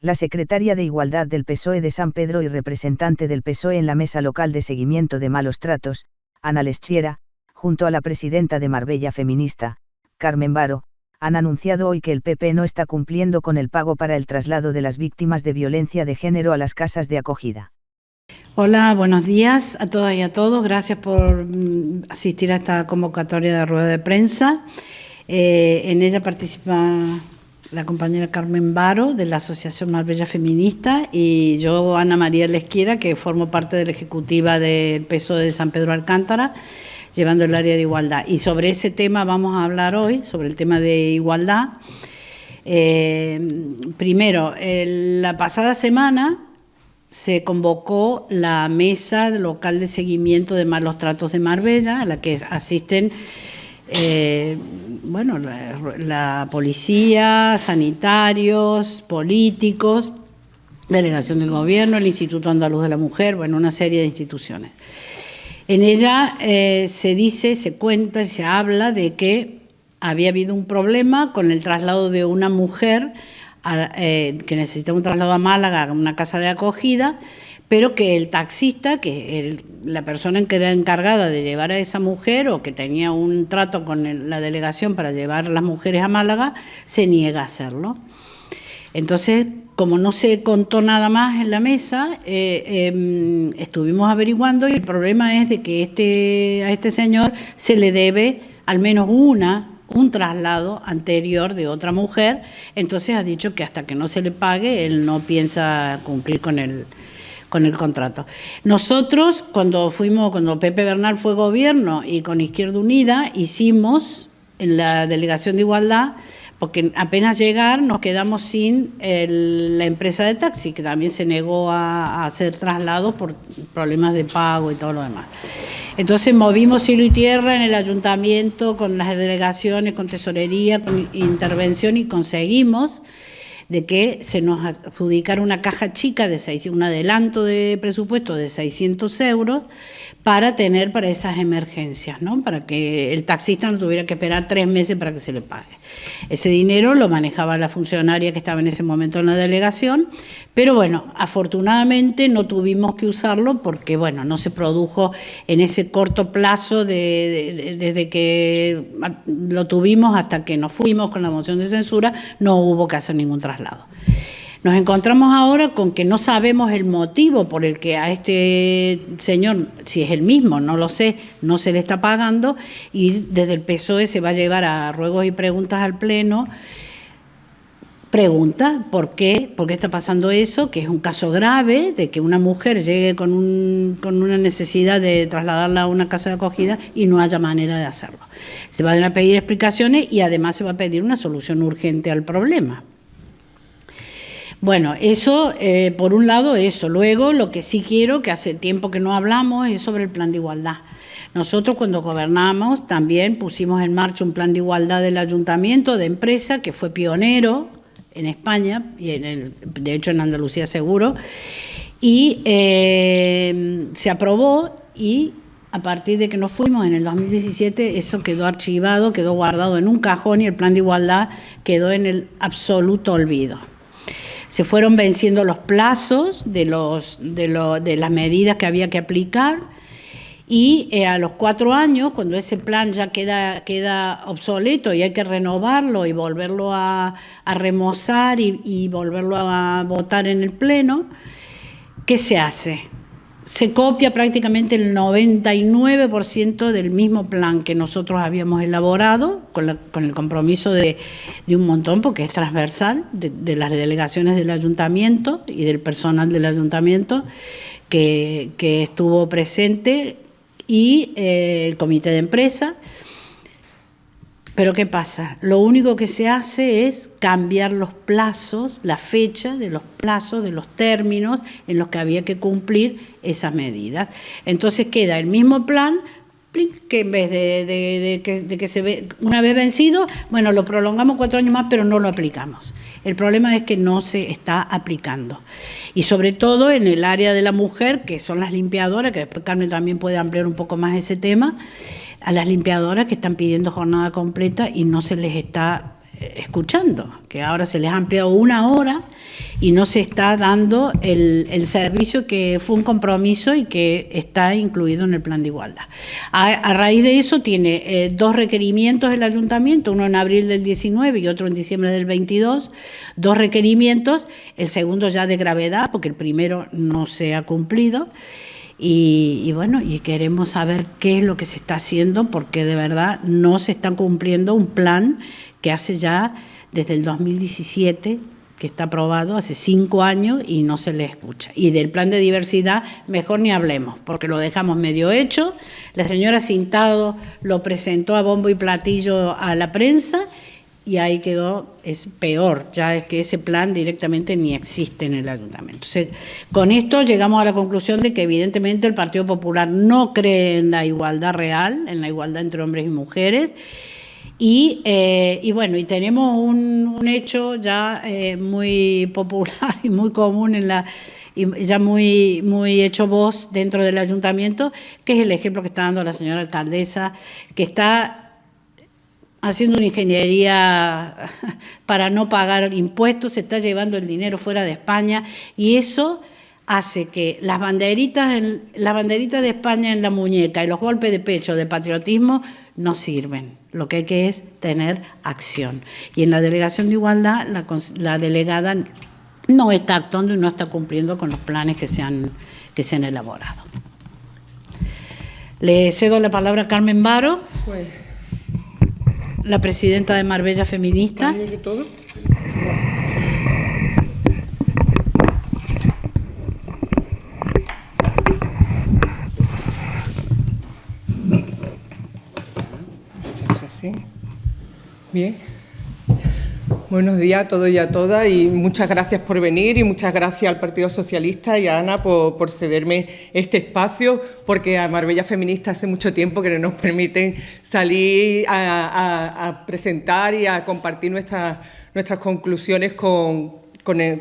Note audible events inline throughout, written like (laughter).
la secretaria de Igualdad del PSOE de San Pedro y representante del PSOE en la mesa local de seguimiento de malos tratos, Ana Lestiera, junto a la presidenta de Marbella Feminista, Carmen Baro, han anunciado hoy que el PP no está cumpliendo con el pago para el traslado de las víctimas de violencia de género a las casas de acogida. Hola, buenos días a todas y a todos. Gracias por mm, asistir a esta convocatoria de rueda de prensa. Eh, en ella participa la compañera Carmen Baro de la Asociación Marbella Feminista y yo, Ana María Lesquiera, que formo parte de la ejecutiva del PSO de San Pedro Alcántara, llevando el área de igualdad. Y sobre ese tema vamos a hablar hoy, sobre el tema de igualdad. Eh, primero, la pasada semana se convocó la mesa local de seguimiento de malos tratos de Marbella, a la que asisten eh, bueno, la, policía, sanitarios, políticos, delegación del gobierno, el Instituto Andaluz de la Mujer, bueno, una serie de instituciones. En ella eh, se dice, se cuenta se habla de que había habido un problema con el traslado de una mujer eh, que necesitaba un traslado a Málaga, a una casa de acogida, pero que el taxista, que la persona que era encargada de llevar a esa mujer o que tenía un trato con la delegación para llevar a las mujeres a Málaga, se niega a hacerlo. Entonces, como no se contó nada más en la mesa, eh, em, estuvimos averiguando y el problema es de que este, a este señor se le debe al menos una un traslado anterior de otra mujer, entonces ha dicho que hasta que no se le pague, él no piensa cumplir con el, con el contrato. Nosotros, cuando fuimos, cuando Pepe Bernal fue gobierno y con Izquierda Unida, hicimos en la Delegación de Igualdad, porque apenas llegar nos quedamos sin la empresa de taxi, que también se negó a, a hacer traslados por problemas de pago y todo lo demás. Entonces movimos cielo y tierra en el ayuntamiento, con las delegaciones, con tesorería, con intervención y conseguimos de que se nos adjudicara una caja chica de seis, un adelanto de presupuesto de 600 euros para tener para esas emergencias, ¿no? para que el taxista no tuviera que esperar tres meses para que se le pague. Ese dinero lo manejaba la funcionaria que estaba en ese momento en la delegación, pero bueno, afortunadamente no tuvimos que usarlo porque bueno, no se produjo en ese corto plazo desde que lo tuvimos hasta que nos fuimos con la moción de censura, no hubo que hacer ningún traslado. Nos encontramos ahora con que no sabemos el motivo por el que a este señor, si es el mismo, no lo sé, no se le está pagando y desde el PSOE se va a llevar a ruegos y preguntas al Pleno pregunta por qué, por qué está pasando eso, que es un caso grave de que una mujer llegue con, un, con una necesidad de trasladarla a una casa de acogida y no haya manera de hacerlo. Se van a pedir explicaciones y además se va a pedir una solución urgente al problema. Bueno, eso, eh, por un lado, eso. Luego, lo que sí quiero, que hace tiempo que no hablamos, es sobre el plan de igualdad. Nosotros cuando gobernamos también pusimos en marcha un plan de igualdad del ayuntamiento, de empresa, que fue pionero en España, y en el, de hecho en Andalucía seguro, y eh, se aprobó y a partir de que nos fuimos en el 2017, eso quedó archivado, quedó guardado en un cajón y el plan de igualdad quedó en el absoluto olvido se fueron venciendo los plazos de, los, de, las medidas que había que aplicar y eh, a los cuatro años, cuando ese plan ya queda, queda obsoleto y hay que renovarlo y volverlo a, remozar y, y volverlo a votar en el Pleno, ¿qué se hace? Se copia prácticamente el 99% del mismo plan que nosotros habíamos elaborado, con, el compromiso de, un montón, porque es transversal, de, las delegaciones del ayuntamiento y del personal del ayuntamiento que, estuvo presente, y eh, el comité de empresa, pero ¿qué pasa? Lo único que se hace es cambiar los plazos, la fecha de los plazos, de los términos en los que había que cumplir esas medidas. Entonces queda el mismo plan, que en vez de, que, se ve una vez vencido, bueno, lo prolongamos cuatro años más, pero no lo aplicamos. El problema es que no se está aplicando. Y sobre todo en el área de la mujer, que son las limpiadoras, que después Carmen también puede ampliar un poco más ese tema, a las limpiadoras que están pidiendo jornada completa y no se les está escuchando, que ahora se les ha ampliado una hora y no se está dando el, servicio que fue un compromiso y que está incluido en el plan de igualdad. A, raíz de eso tiene eh, dos requerimientos el ayuntamiento, uno en abril del 19 y otro en diciembre del 22, dos requerimientos, el segundo ya de gravedad porque el primero no se ha cumplido. Y, bueno, y queremos saber qué es lo que se está haciendo porque de verdad no se está cumpliendo un plan que hace ya desde el 2017 que está aprobado hace cinco años y no se le escucha. Y del plan de diversidad mejor ni hablemos, porque lo dejamos medio hecho. La señora Cintado lo presentó a bombo y platillo a la prensa y ahí quedó, es peor, ya es que ese plan directamente ni existe en el ayuntamiento. con esto llegamos a la conclusión de que evidentemente el Partido Popular no cree en la igualdad real, en la igualdad entre hombres y mujeres, y, eh, y, bueno, y tenemos un, hecho ya eh, muy (laughs) popular y muy común en la ya muy, muy hecho voz dentro del ayuntamiento, que es el ejemplo que está dando la señora alcaldesa, que está haciendo una ingeniería (laughs) para no pagar impuestos, se está llevando el dinero fuera de España y eso hace que las banderitas, las banderitas de España en la muñeca y los golpes de pecho de patriotismo no sirven. Lo que hay que es tener acción. Y en la delegación de igualdad, la, delegada no está actuando y no está cumpliendo con los planes que se han, que se han elaborado. Le cedo la palabra a Carmen Baro, pues. La presidenta de Marbella Feminista. Bien. Buenos días a todos y a todas y muchas gracias por venir y muchas gracias al Partido Socialista y a Ana por, cederme este espacio porque a Marbella Feminista hace mucho tiempo que no nos permiten salir a, presentar y a compartir nuestras, nuestras conclusiones con,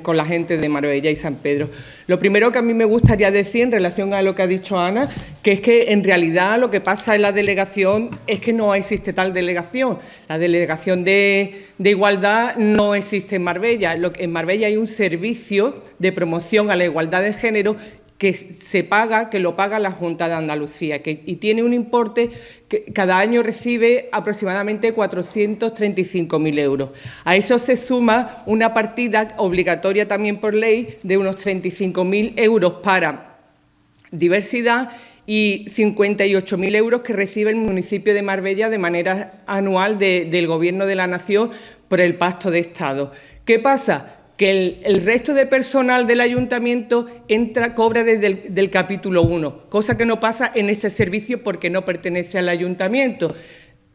con, la gente de Marbella y San Pedro. Lo primero que a mí me gustaría decir en relación a lo que ha dicho Ana, que es que en realidad lo que pasa en la delegación es que no existe tal delegación. La delegación de, de igualdad no existe en Marbella. En Marbella hay un servicio de promoción a la igualdad de género que se paga, que lo paga la Junta de Andalucía que, y tiene un importe que cada año recibe aproximadamente 435.000 euros. A eso se suma una partida obligatoria también por ley de unos 35.000 euros para diversidad y 58.000 euros que recibe el municipio de Marbella de manera anual del Gobierno de la Nación por el Pacto de Estado. ¿Qué pasa? Que el, resto de personal del ayuntamiento entra, cobra desde el capítulo 1, cosa que no pasa en este servicio porque no pertenece al ayuntamiento.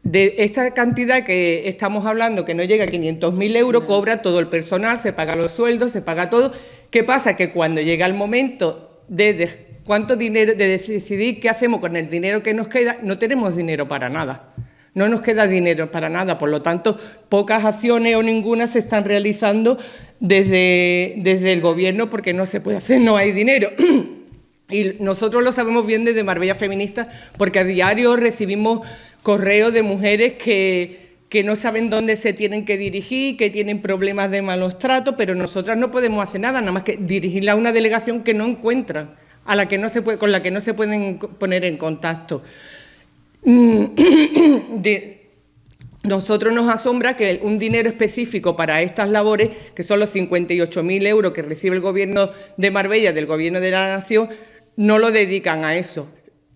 De esta cantidad que estamos hablando, que no llega a 500.000 euros, cobra todo el personal, se paga los sueldos, se paga todo. ¿Qué pasa? Que cuando llega el momento de, cuánto dinero, de decidir qué hacemos con el dinero que nos queda, no tenemos dinero para nada. No nos queda dinero para nada, por lo tanto, pocas acciones o ninguna se están realizando desde, desde el Gobierno porque no se puede hacer, no hay dinero. (clears throat) Y nosotros lo sabemos bien desde Marbella Feminista porque a diario recibimos correos de mujeres que, que no saben dónde se tienen que dirigir, que tienen problemas de malos tratos, pero nosotras no podemos hacer nada, nada más que dirigirla a una delegación que no encuentran, a la que no se puede, con la que no se pueden poner en contacto. Mm, (coughs) nosotros nos asombra que un dinero específico para estas labores, que son los 58.000 euros que recibe el Gobierno de Marbella, del Gobierno de la Nación, no lo dedican a eso.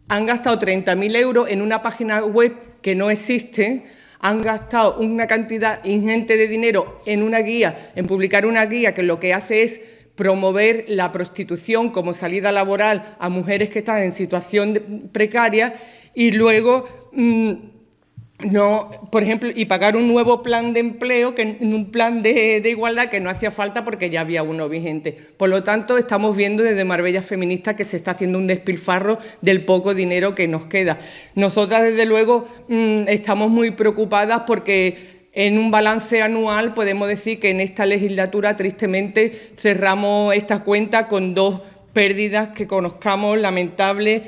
Han gastado 30.000 euros en una página web que no existe, han gastado una cantidad ingente de dinero en una guía, en publicar una guía que lo que hace es promover la prostitución como salida laboral a mujeres que están en situación precaria y luego... Mm, no, por ejemplo, y pagar un nuevo plan de empleo, que un plan de, igualdad que no hacía falta porque ya había uno vigente. Por lo tanto, estamos viendo desde Marbella Feminista que se está haciendo un despilfarro del poco dinero que nos queda. Nosotras, desde luego, mm, estamos muy preocupadas porque en un balance anual podemos decir que en esta legislatura, tristemente, cerramos esta cuenta con dos pérdidas que conozcamos lamentables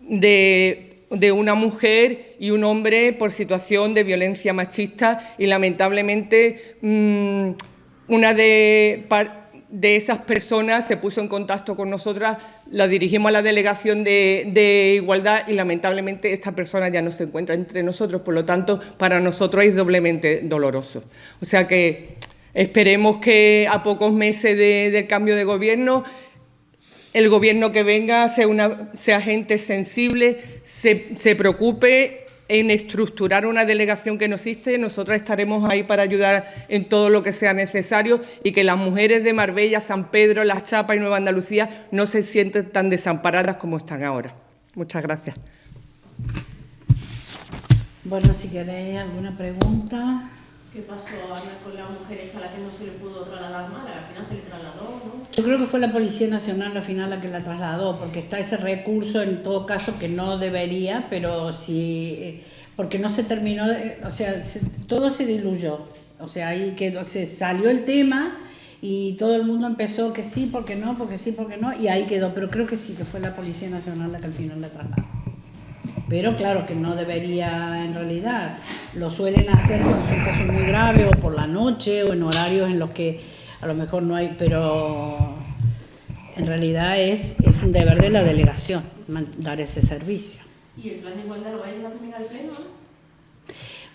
de de una mujer y un hombre por situación de violencia machista y lamentablemente mm, una de, de, esas personas se puso en contacto con nosotras, la dirigimos a la delegación de, de, igualdad y lamentablemente esta persona ya no se encuentra entre nosotros, por lo tanto para nosotros es doblemente doloroso. O sea que esperemos que a pocos meses del cambio de gobierno el gobierno que venga sea, una, gente sensible, se, preocupe en estructurar una delegación que no existe, nosotros estaremos ahí para ayudar en todo lo que sea necesario y que las mujeres de Marbella, San Pedro, Las Chapas y Nueva Andalucía no se sienten tan desamparadas como están ahora. Muchas gracias. Bueno, si queréis alguna pregunta. ¿Qué pasó con la mujer a la que no se le pudo trasladar mal? Al final se le trasladó. Yo creo que fue la Policía Nacional al final la que la trasladó, porque está ese recurso en todo caso que no debería, pero sí, eh, porque no se terminó, o sea, todo se diluyó. O sea, ahí quedó, se salió el tema y todo el mundo empezó que sí, porque no, porque sí, porque no, y ahí quedó. Pero creo que sí, que fue la Policía Nacional la que al final la trasladó pero claro que no debería en realidad. Lo suelen hacer cuando son casos muy graves o por la noche o en horarios en los que a lo mejor no hay, pero en realidad es, es un deber de la delegación dar ese servicio. ¿Y el plan de igualdad lo va a llevar también al pleno?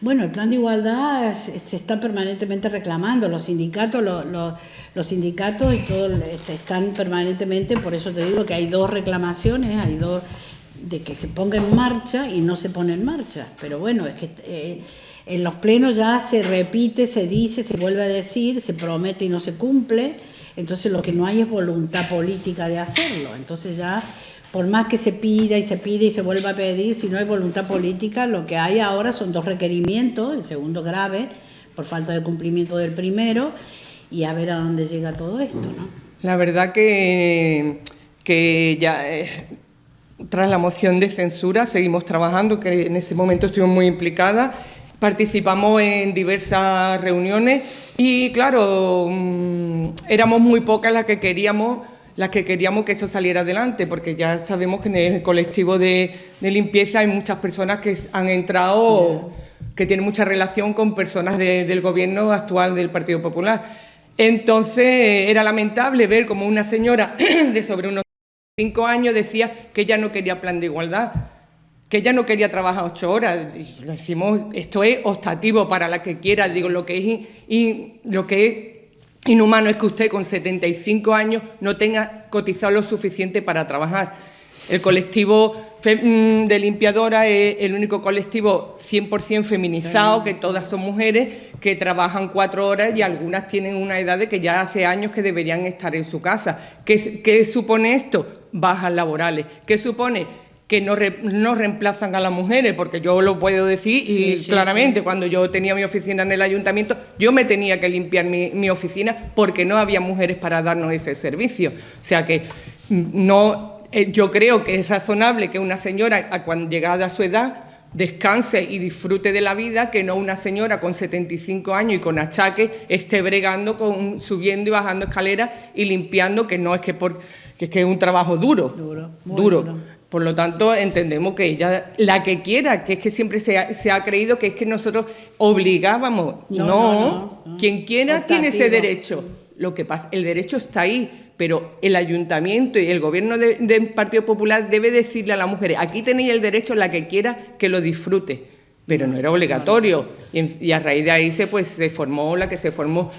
Bueno, el plan de igualdad se está permanentemente reclamando, los sindicatos, los, los, sindicatos y todo este, están permanentemente, por eso te digo que hay dos reclamaciones, hay dos de que se ponga en marcha y no se pone en marcha. Pero bueno, es que eh, en los plenos ya se repite, se dice, se vuelve a decir, se promete y no se cumple. Entonces lo que no hay es voluntad política de hacerlo. Entonces ya, por más que se pida y se pide y se vuelva a pedir, si no hay voluntad política, lo que hay ahora son dos requerimientos, el segundo grave, por falta de cumplimiento del primero, y a ver a dónde llega todo esto, ¿no? La verdad que, que ya... Eh, tras la moción de censura seguimos trabajando, que en ese momento estuvimos muy implicadas, participamos en diversas reuniones y claro, mm, éramos muy pocas las que queríamos las que queríamos que eso saliera adelante, porque ya sabemos que en el colectivo de, limpieza hay muchas personas que han entrado, que tienen mucha relación con personas del gobierno actual del Partido Popular. Entonces era lamentable ver como una señora (clears throat) de sobre unos cinco años decía que ella no quería plan de igualdad, que ella no quería trabajar ocho horas. Y lo decimos, esto es optativo para la que quiera, digo, lo que es, y, lo que es inhumano es que usted con 75 años no tenga cotizado lo suficiente para trabajar. El colectivo mm, de limpiadora es el único colectivo 100% feminizado, que todas son mujeres, que trabajan cuatro horas y algunas tienen una edad de que ya hace años que deberían estar en su casa. ¿Qué, qué supone esto? Bajas laborales. ¿Qué supone? que no, no, reemplazan a las mujeres, porque yo lo puedo decir y claramente cuando yo tenía mi oficina en el ayuntamiento, yo me tenía que limpiar mi, oficina porque no había mujeres para darnos ese servicio. O sea que mm, no, eh, yo creo que es razonable que una señora, a cuando llegada a su edad, descanse y disfrute de la vida, que no una señora con 75 años y con achaque esté bregando, con, subiendo y bajando escaleras y limpiando, que no es que por que es que es un trabajo duro, duro, duro. Por lo tanto, entendemos que ella, la que quiera, que es que siempre se ha, creído que es que nosotros obligábamos. No, quien quiera tiene ese derecho. Lo que pasa, el derecho está ahí, pero el ayuntamiento y el gobierno del Partido Popular debe decirle a las mujeres, aquí tenéis el derecho, la que quiera, que lo disfrute. Pero no era obligatorio. Y, y a raíz de ahí se, pues, se formó la que se formó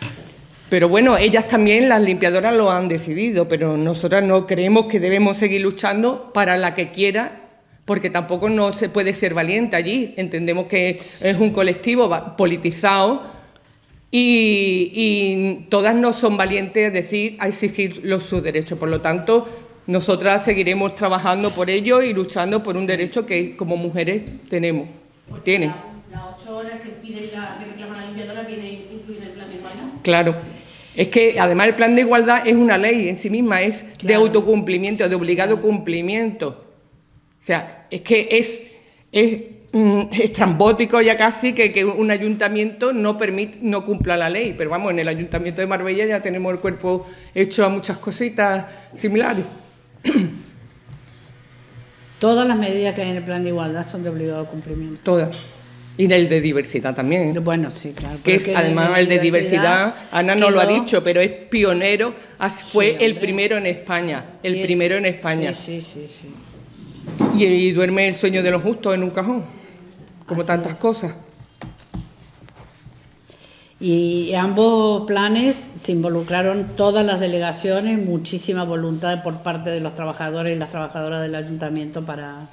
pero bueno, ellas también, las limpiadoras, lo han decidido, pero nosotras no creemos que debemos seguir luchando para la que quiera, porque tampoco no se puede ser valiente allí. Entendemos que es un colectivo politizado y, todas no son valientes a decir, a exigir los, sus derechos. Por lo tanto, nosotras seguiremos trabajando por ello y luchando por un derecho que como mujeres tenemos, tienen. Las ocho horas que, pide la, que reclama la limpiadora viene incluida el plan de igualdad. Claro. Es que además el plan de igualdad es una ley en sí misma, es de autocumplimiento, de obligado cumplimiento. O sea, es que es, es, estrambótico ya casi que, que, un ayuntamiento no, permite, no cumpla la ley. Pero vamos, en el ayuntamiento de Marbella ya tenemos el cuerpo hecho a muchas cositas similares. (clears throat) Todas las medidas que hay en el plan de igualdad son de obligado cumplimiento. Todas. Y en el de diversidad también. ¿eh? Bueno, sí, claro. que es además el de diversidad, Ana no lo ha dicho, pero es pionero, fue Sí, el primero en España, el primero en España. Sí, sí, sí. sí. Y, y duerme el sueño de los justos en un cajón, como Así tantas es. cosas. Y ambos planes se involucraron todas las delegaciones, muchísima voluntad por parte de los trabajadores y las trabajadoras del ayuntamiento para...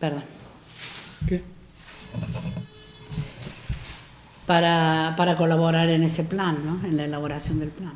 Perdón. ¿qué? Para, para colaborar en ese plan, ¿no? En la elaboración del plan.